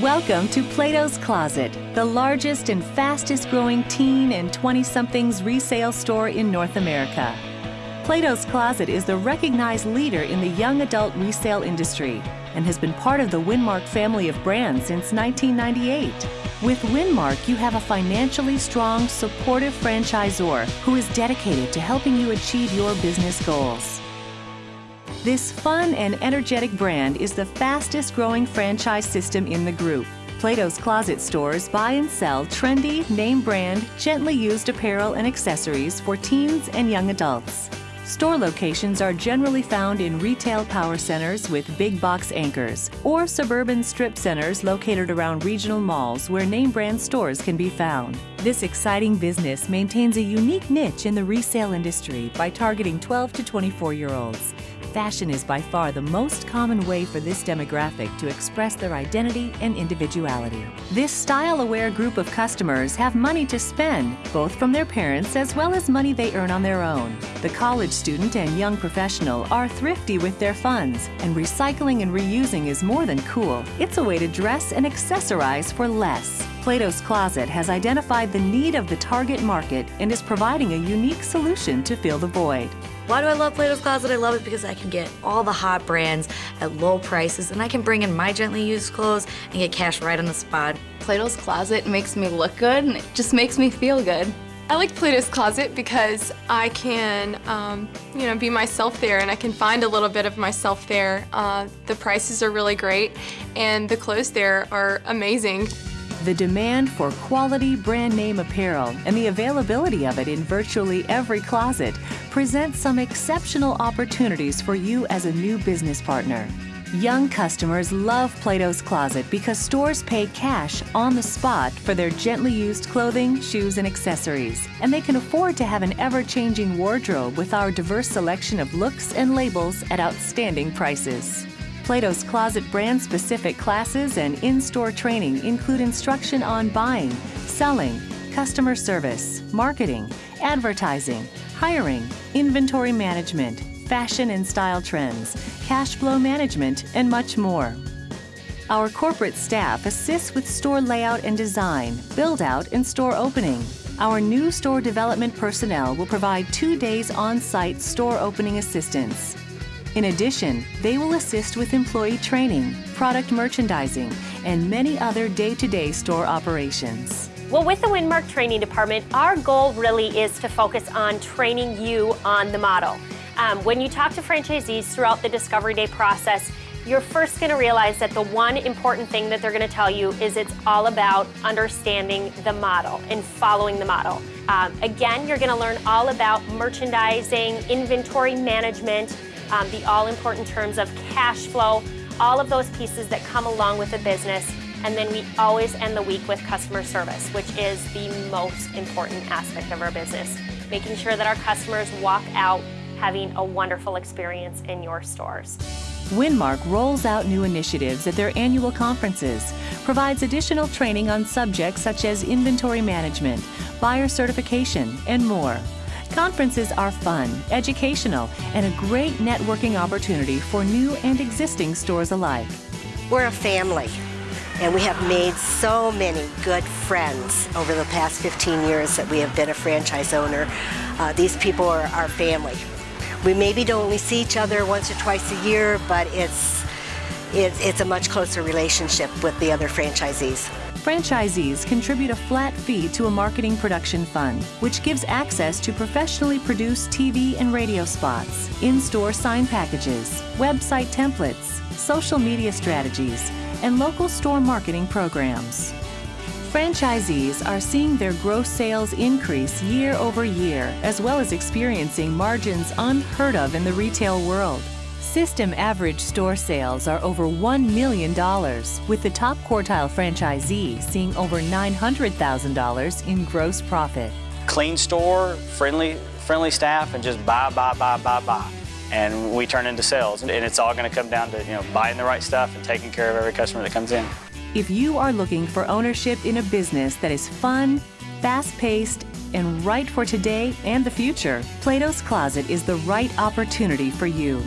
Welcome to Plato's Closet, the largest and fastest growing teen and 20 somethings resale store in North America. Plato's Closet is the recognized leader in the young adult resale industry and has been part of the Winmark family of brands since 1998. With Winmark, you have a financially strong, supportive franchisor who is dedicated to helping you achieve your business goals. This fun and energetic brand is the fastest growing franchise system in the group. Plato's Closet stores buy and sell trendy, name brand, gently used apparel and accessories for teens and young adults. Store locations are generally found in retail power centers with big box anchors or suburban strip centers located around regional malls where name brand stores can be found. This exciting business maintains a unique niche in the resale industry by targeting 12 to 24 year olds fashion is by far the most common way for this demographic to express their identity and individuality. This style-aware group of customers have money to spend, both from their parents as well as money they earn on their own. The college student and young professional are thrifty with their funds, and recycling and reusing is more than cool. It's a way to dress and accessorize for less. Plato's Closet has identified the need of the target market and is providing a unique solution to fill the void. Why do I love Plato's Closet? I love it because I can get all the hot brands at low prices and I can bring in my gently used clothes and get cash right on the spot. Plato's Closet makes me look good and it just makes me feel good. I like Plato's Closet because I can, um, you know, be myself there and I can find a little bit of myself there. Uh, the prices are really great and the clothes there are amazing. The demand for quality brand name apparel and the availability of it in virtually every closet presents some exceptional opportunities for you as a new business partner. Young customers love Plato's Closet because stores pay cash on the spot for their gently used clothing, shoes, and accessories. And they can afford to have an ever-changing wardrobe with our diverse selection of looks and labels at outstanding prices. Plato's Closet brand specific classes and in store training include instruction on buying, selling, customer service, marketing, advertising, hiring, inventory management, fashion and style trends, cash flow management, and much more. Our corporate staff assists with store layout and design, build out, and store opening. Our new store development personnel will provide two days on site store opening assistance. In addition, they will assist with employee training, product merchandising, and many other day-to-day store operations. Well, with the Winmark Training Department, our goal really is to focus on training you on the model. Um, when you talk to franchisees throughout the Discovery Day process, you're first going to realize that the one important thing that they're going to tell you is it's all about understanding the model and following the model. Um, again, you're going to learn all about merchandising, inventory management, um, the all-important terms of cash flow, all of those pieces that come along with a business. And then we always end the week with customer service, which is the most important aspect of our business. Making sure that our customers walk out having a wonderful experience in your stores. Winmark rolls out new initiatives at their annual conferences, provides additional training on subjects such as inventory management, buyer certification, and more. Conferences are fun, educational, and a great networking opportunity for new and existing stores alike. We're a family, and we have made so many good friends over the past 15 years that we have been a franchise owner. Uh, these people are our family. We maybe don't only see each other once or twice a year, but it's, it's, it's a much closer relationship with the other franchisees. Franchisees contribute a flat fee to a marketing production fund, which gives access to professionally produced TV and radio spots, in-store sign packages, website templates, social media strategies, and local store marketing programs. Franchisees are seeing their gross sales increase year over year, as well as experiencing margins unheard of in the retail world. System average store sales are over $1 million, with the top quartile franchisee seeing over $900,000 in gross profit. Clean store, friendly, friendly staff, and just buy, buy, buy, buy, buy. And we turn into sales. And it's all going to come down to you know buying the right stuff and taking care of every customer that comes in. If you are looking for ownership in a business that is fun, fast-paced, and right for today and the future, Plato's Closet is the right opportunity for you.